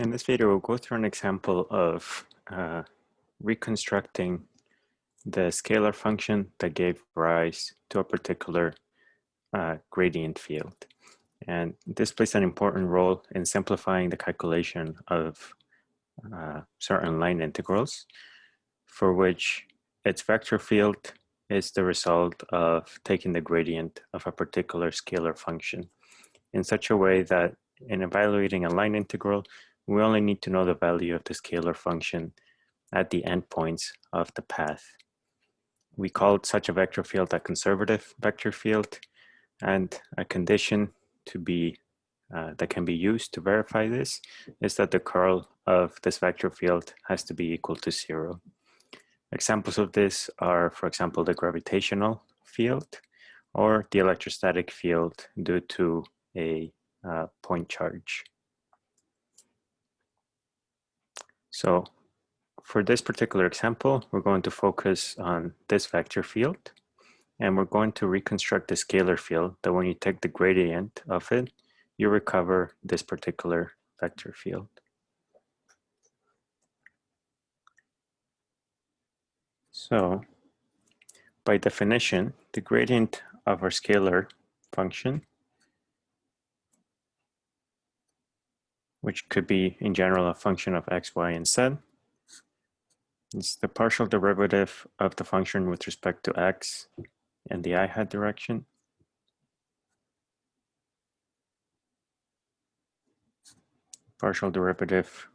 In this video, we'll go through an example of uh, reconstructing the scalar function that gave rise to a particular uh, gradient field. And this plays an important role in simplifying the calculation of uh, certain line integrals, for which its vector field is the result of taking the gradient of a particular scalar function in such a way that in evaluating a line integral, we only need to know the value of the scalar function at the endpoints of the path. We called such a vector field a conservative vector field and a condition to be uh, that can be used to verify this is that the curl of this vector field has to be equal to zero. Examples of this are, for example, the gravitational field or the electrostatic field due to a uh, point charge. So for this particular example, we're going to focus on this vector field and we're going to reconstruct the scalar field that when you take the gradient of it, you recover this particular vector field. So by definition, the gradient of our scalar function which could be in general a function of x, y, and z. It's the partial derivative of the function with respect to x and the i hat direction. Partial derivative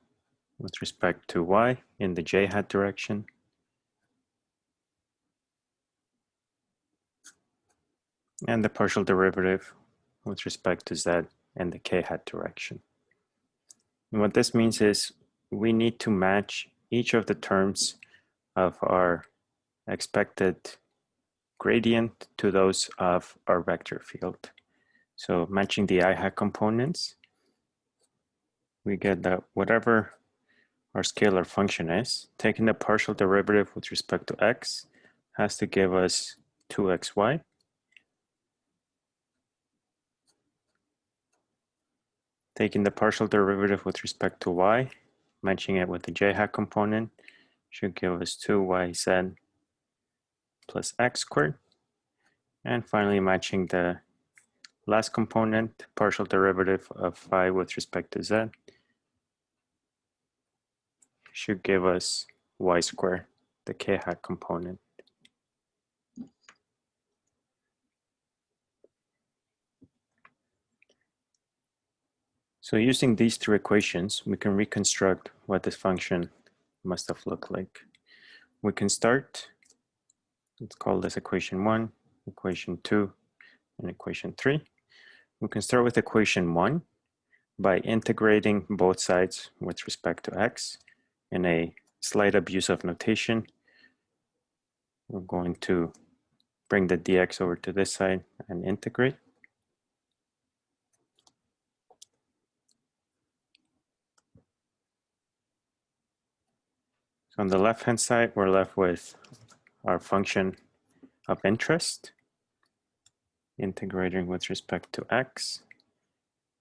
with respect to y in the j hat direction. And the partial derivative with respect to z and the k hat direction. And what this means is we need to match each of the terms of our expected gradient to those of our vector field. So matching the i hat components, we get that whatever our scalar function is, taking the partial derivative with respect to x has to give us 2xy. Taking the partial derivative with respect to y, matching it with the j hat component, should give us 2yz plus x squared. And finally matching the last component, partial derivative of phi with respect to z, should give us y squared, the k hat component. So using these two equations, we can reconstruct what this function must have looked like. We can start, let's call this equation one, equation two, and equation three. We can start with equation one by integrating both sides with respect to x in a slight abuse of notation. We're going to bring the dx over to this side and integrate. So on the left-hand side, we're left with our function of interest integrating with respect to x.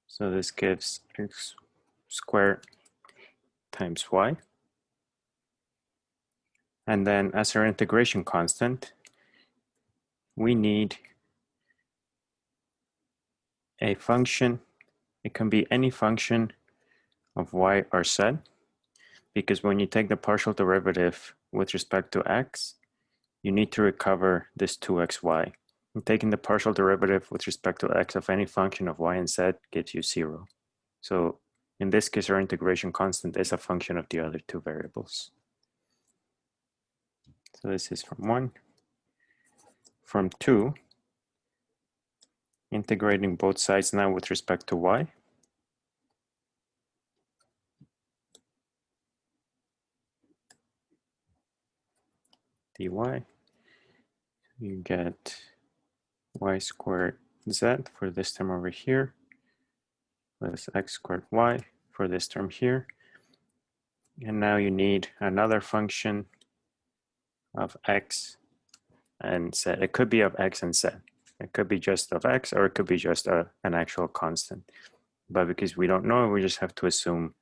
So this gives x squared times y. And then as our integration constant, we need a function. It can be any function of y or z because when you take the partial derivative with respect to x, you need to recover this 2xy. And taking the partial derivative with respect to x of any function of y and z gives you zero. So in this case, our integration constant is a function of the other two variables. So this is from one. From two, integrating both sides now with respect to y. dy. You get y squared z for this term over here, plus x squared y for this term here. And now you need another function of x and z. It could be of x and z. It could be just of x or it could be just a, an actual constant. But because we don't know, we just have to assume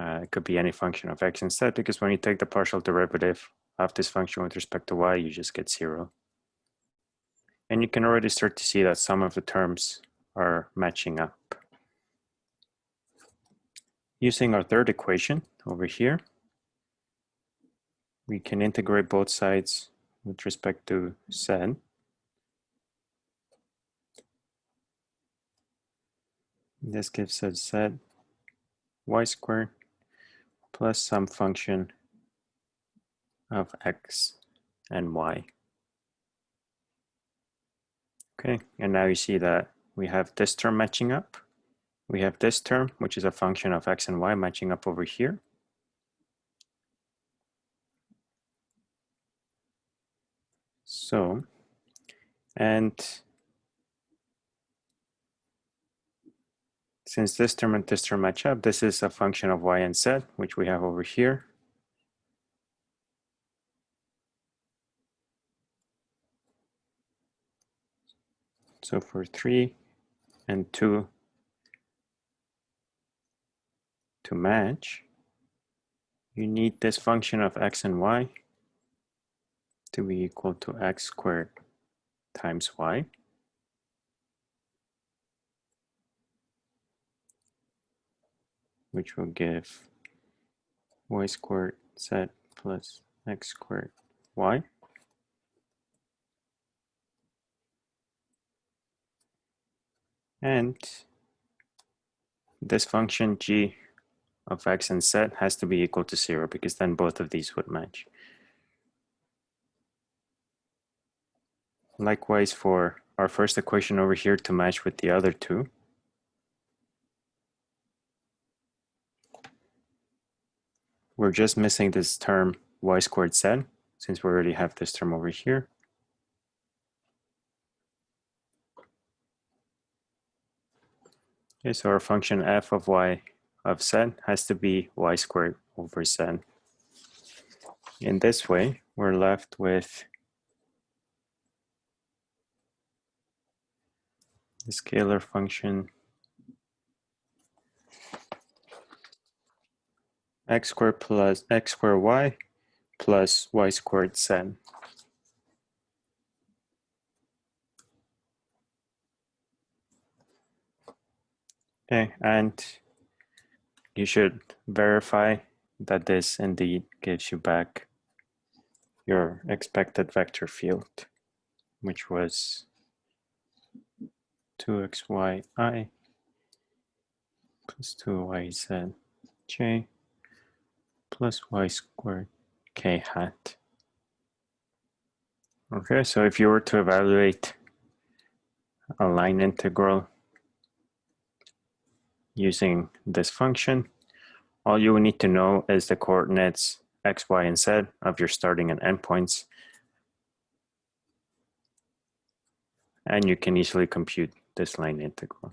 Uh, it could be any function of x and z because when you take the partial derivative of this function with respect to y, you just get zero. And you can already start to see that some of the terms are matching up. Using our third equation over here, we can integrate both sides with respect to z. This gives us z y squared plus some function of x and y. Okay, and now you see that we have this term matching up. We have this term, which is a function of x and y matching up over here. So, and since this term and this term match up, this is a function of y and z, which we have over here. So for 3 and 2 to match, you need this function of x and y to be equal to x squared times y. which will give y squared z plus x squared y. And this function g of x and z has to be equal to zero because then both of these would match. Likewise for our first equation over here to match with the other two. We're just missing this term y squared z since we already have this term over here. Okay, so our function f of y of z has to be y squared over z. In this way, we're left with the scalar function x squared plus x squared y plus y squared z. Okay, and you should verify that this indeed gives you back your expected vector field, which was 2xyi plus 2yzj plus y squared k hat. Okay, so if you were to evaluate a line integral using this function, all you will need to know is the coordinates x, y, and z of your starting and end points. And you can easily compute this line integral.